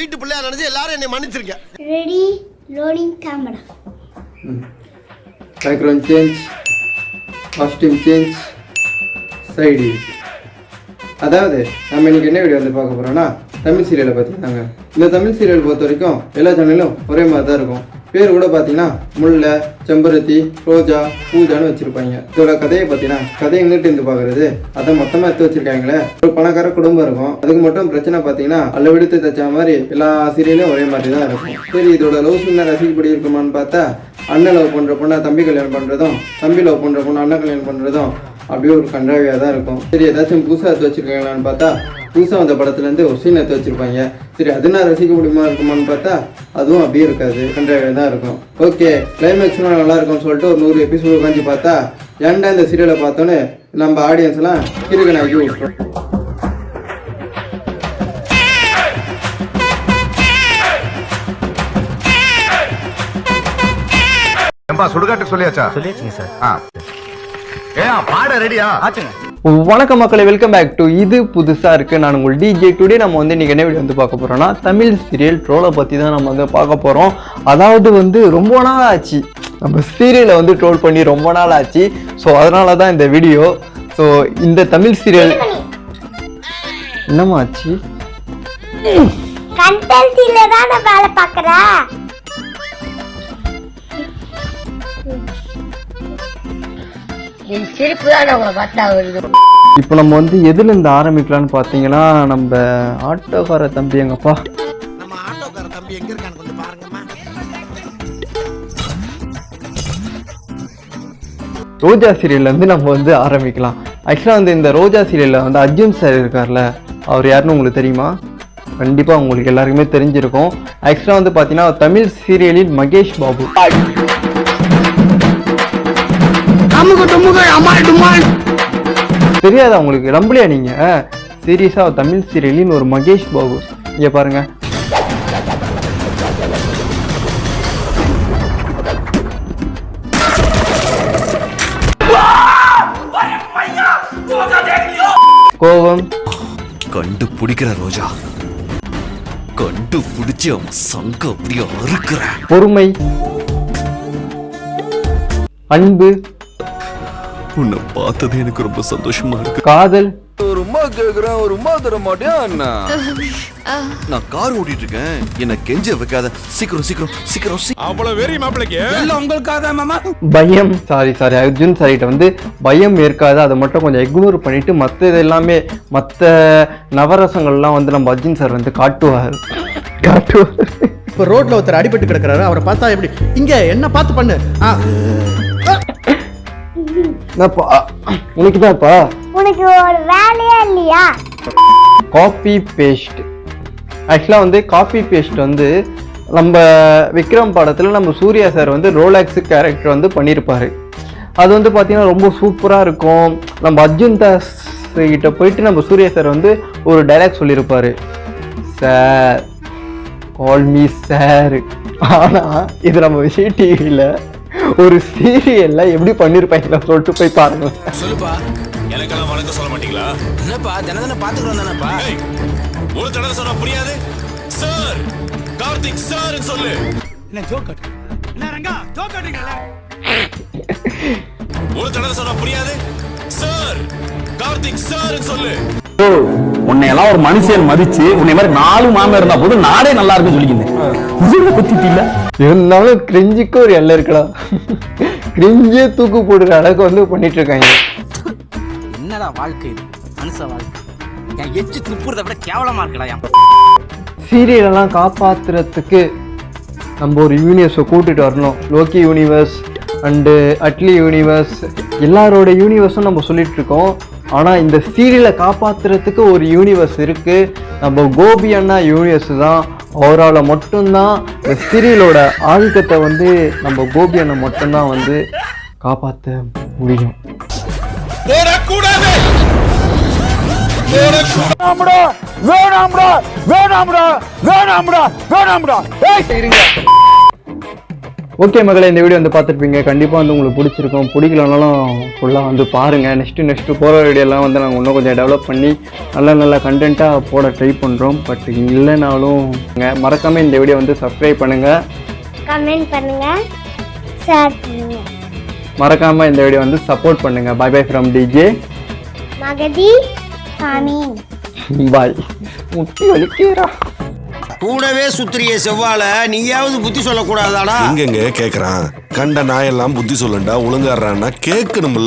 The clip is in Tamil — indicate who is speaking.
Speaker 1: வீட்டு பிள்ளையா நினைச்சு எல்லாரும் என்னை மன்னிச்சிருங்க.
Speaker 2: Ready, loading camera.
Speaker 3: Background change costume change side அதாவது நம்ம இன்னைக்கு என்ன வீடியோ வந்து பார்க்க போறோம்னா தமிழ் சீரியலை பற்றி தாங்க இந்த தமிழ் சீரியல் பொறுத்த வரைக்கும் எல்லா சேனலும் ஒரே மாதிரி தான் இருக்கும். பேர் கூட பார்த்தீங்கன்னா முல்லை செம்பருத்தி ரோஜா பூஜான்னு வச்சுருப்பாங்க. இதோட கதையை பார்த்தீங்கன்னா கதை எங்கிட்ட இருந்து பார்க்குறது அதை மொத்தமாக எடுத்து வச்சிருக்காங்களே. ஒரு பணக்கார குடும்பம் இருக்கும். அதுக்கு மட்டும் பிரச்சனை பார்த்தீங்கன்னா அல்ல விடுத்து தைச்ச மாதிரி எல்லா சீரியலும் ஒரே மாதிரி தான் இருக்கும். சரி இதோட லவ் சின்ன ரசிக்கப்படி இருக்குமான்னு பார்த்தா அண்ணன் லவ் பண்ணுற பொண்ணை தம்பி கல்யாணம் பண்ணுறதும் தம்பி லவ் பண்ணுற பொண்ணு அண்ணன் கல்யாணம் பண்ணுறதும் அப்படியே ஒரு கன்றாவியாக தான் இருக்கும். சரி ஏதாச்சும் புதுசாக எடுத்து வச்சிருக்காங்களான்னு பார்த்தா புதுசாக வந்த படத்துலேருந்து ஒரு சீன் எடுத்து வச்சிருப்பாங்க. சரி அது நான் ரசிக்க முடியுமா இருக்குமான்னு பார்த்தா அதுவும் அப்படியே இருக்காது. கன்றாவியாக தான் இருக்கும். ஓகே கிளைமேக்ஸ்லாம் நல்லா இருக்கும்னு சொல்லிட்டு ஒரு நூறு எபிசோடு உட்காந்து பார்த்தா ஏன்டா இந்த சீரியலை பார்த்தோன்னே நம்ம ஆடியன்ஸ் எல்லாம் கிறுக்கனாக்கி விட்டுரும்.
Speaker 4: ஏம்பா சுடுகாட்டு சொல்லியாச்சா? சொல்லியாச்சுங்க சார். பாட ரெடியா? ஆச்சுங்க.
Speaker 3: வணக்கம் மக்களை வெல்கம் பேக் டு இது புதுசாக இருக்குது நான் உங்கள் டிஜே டுடே நம்ம வந்து இன்றைக்கி என்ன வீடியோ வந்து பார்க்க போகிறோம்னா தமிழ் சீரியல் ட்ரோலை பற்றி தான் நம்ம வந்து பார்க்க போகிறோம் அதாவது வந்து ரொம்ப நாள் ஆச்சு. நம்ம சீரியலை வந்து ட்ரோல் பண்ணி ரொம்ப நாள் ஆச்சு. ஸோ அதனால தான் இந்த வீடியோ ஸோ இந்த தமிழ் சீரியல் என்னம்மா ஆச்சு?
Speaker 5: என் சிரிப்பு தான் உங்களை பார்த்தா வருது.
Speaker 3: இப்போ நம்ம வந்து எதுலேருந்து ஆரம்பிக்கலாம்னு பார்த்தீங்கன்னா நம்ம ஆட்டோக்கார தம்பி எங்கப்பா?
Speaker 1: நம்ம ஆட்டோக்கார தம்பி எங்க இருக்கான்னு கொஞ்சம் பாருங்கம்மா.
Speaker 3: ரோஜா சீரியல்ல இருந்து நம்ம வந்து ஆரம்பிக்கலாம். ஆக்சுவலாக வந்து இந்த ரோஜா சீரியல்ல வந்து அர்ஜுன் சார் இருக்கார்ல அவர் யாருன்னு உங்களுக்கு தெரியுமா? கண்டிப்பாக உங்களுக்கு எல்லாருக்குமே தெரிஞ்சிருக்கும். ஆக்சுவலாக வந்து பார்த்தீங்கன்னா தமிழ் சீரியலின் மகேஷ் பாபு. தெரியாதா உங்களுக்கு? நம்பலையா நீங்க? சீரியஸா தமிழ் சீரியலின் ஒரு மகேஷ் பாபு. இங்க பாருங்க. கோபம்.
Speaker 6: கண்டுபிடிக்கிற ரோஜா. கண்டுபிடிச்சு அவன் சங்க அப்படியே அறுக்கிறேன்.
Speaker 3: பொறுமை. அன்பு.
Speaker 6: உன்னை பார்த்தது எனக்கு ரொம்ப சந்தோஷமா இருக்கு.
Speaker 3: காதல்.
Speaker 6: ஒரு உமா கேக்குறேன் ஒரு உமா தர மாட்டியா அண்ணா நான் கார் ஓட்டிட்டு இருக்கேன் என்ன கெஞ்ச வைக்காத. சீக்கிரம் சீக்கிரம் சீக்கிரம் சீக்கிரம்
Speaker 3: பயம். சாரி சாரி அர்ஜுன் சாரிட்ட வந்து பயம் ஏற்காது. அதை மட்டும் கொஞ்சம் இக்னோர் பண்ணிட்டு மற்ற இது எல்லாமே மற்ற நவரசங்கள்லாம் வந்து நம்ம அர்ஜுன் சார் வந்து காட்டுவார். காட்டுவார்.
Speaker 7: இப்போ ரோட்ல ஒருத்தர் அடிபட்டு கிடக்குறாரு. அவரை பார்த்தா எப்படி? இங்க என்ன பார்த்து பண்ணு. ஆ,
Speaker 3: என்னப்பா? உனக்கு தான்ப்பா
Speaker 2: உனக்கு ஒரு வேலையே இல்லையா?
Speaker 3: காப்பி பேஸ்ட் ஆக்சுவலாக வந்து காப்பி பேஸ்ட் வந்து நம்ம விக்ரம் படத்தில் நம்ம சூர்யா சார் வந்து ரோலாக்ஸ் கேரக்டர் வந்து பண்ணியிருப்பாரு அது வந்து பார்த்தீங்கன்னா ரொம்ப சூப்பராக இருக்கும். நம்ம அர்ஜுன் தாஸ் கிட்ட போயிட்டு நம்ம சூர்யா சார் வந்து ஒரு டைலாக் சொல்லியிருப்பாரு சார் கால் மீ சார் ஆனால் இது நம்ம விஜய் டிவியில் ஒரு சீரியல்ல எப்படி பண்ணியிருப்பாங்களா சொல்லிட்டு போய் பாருங்க.
Speaker 8: சொல்லுப்பா எனக்கெல்லாம் வணக்கம் சொல்ல மாட்டீங்களா? என்னப்பா தினம் தினம் பாத்துக்கிறோம் தானேப்பா? ஒரு தடவை சொன்னா புரியாது? சார் கார்த்திக் சார் சொல்லு.
Speaker 7: என்ன ஜோக் என்ன ரங்கா ஜோக்
Speaker 8: ஒரு தடவை சொன்னா புரியாது? சார் கார்த்திக் சார் சொல்லு.
Speaker 9: உன்னை எல்லாம் ஒரு மனுஷன் மதிச்சு உன்னை மாதிரி நாலு மாமன் இருந்தா போதும் நாடே நல்லா இருக்குன்னு சொல்லிக்கிறேன் குத்திட்டு இல்ல.
Speaker 3: இருந்தாலும் கிரிஞ்சுக்கு ஒரு எல்லை இருக்கலாம் கிரிஞ்சே தூக்கு போடுற அளவுக்கு வந்து பண்ணிட்டு இருக்காங்க.
Speaker 10: என்னடா வாழ்க்கை இது? மனுஷ வாழ்க்கை. என் எச்சு துப்புறத விட கேவலமா இருக்கடா
Speaker 3: சீரியலெல்லாம் காப்பாத்துறதுக்கு நம்ம ஒரு யூனிவர்ஸை கூட்டிட்டு வரணும். Loki universe and Atlee universe எல்லாரோட யூனிவர்ஸும் நம்ம சொல்லிட்டு இருக்கோம். ஆனால் இந்த சீரியலை காப்பாத்துறதுக்கு ஒரு யூனிவர்ஸ் இருக்கு. நம்ம கோபி அண்ணா யூனிவர்ஸ் தான். அவரால் மட்டும்தான் இந்த சீரியலோட ஆதிக்கத்தை வந்து நம்ம கோபி அண்ணா மட்டும்தான் வந்து காப்பாற்ற முடியும்.
Speaker 8: ஓடக்கூடாது
Speaker 3: ஓகே மகளே இந்த வீடியோ வந்து பார்த்துருப்பீங்க. கண்டிப்பாக வந்து உங்களுக்கு பிடிச்சிருக்கும். பிடிக்கலனாலும் ஃபுல்லாக வந்து பாருங்கள் நெக்ஸ்ட்டு நெக்ஸ்ட்டு போகிற வீடியோலாம் வந்து நாங்கள் இன்னும் கொஞ்சம் டெவலப் பண்ணி நல்ல நல்ல கண்டென்ட்டாக போட ட்ரை பண்ணுறோம் பட் இல்லைனாலும் மறக்காமல் இந்த வீடியோ வந்து சப்ஸ்கிரைப் பண்ணுங்கள்
Speaker 2: கமெண்ட் பண்ணுங்க. ஷேர் பண்ணுங்க.
Speaker 3: மறக்காமல் இந்த வீடியோ வந்து சப்போர்ட் பண்ணுங்கள் பை பை ஃப்ரம் டிஜே
Speaker 2: மகதி சாமி
Speaker 3: பாய் முட்டி வலிக்கிறா
Speaker 11: கூடவே சுத்திரிய செவ்வாழ நீயாவது புத்தி சொல்லக்கூடாதாடா?
Speaker 12: எங்கெங்க கேக்குறான்? கண்ட நாயெல்லாம் புத்தி சொல்லுண்டா ஒழுங்காடுறான்னா கேட்கணும்ல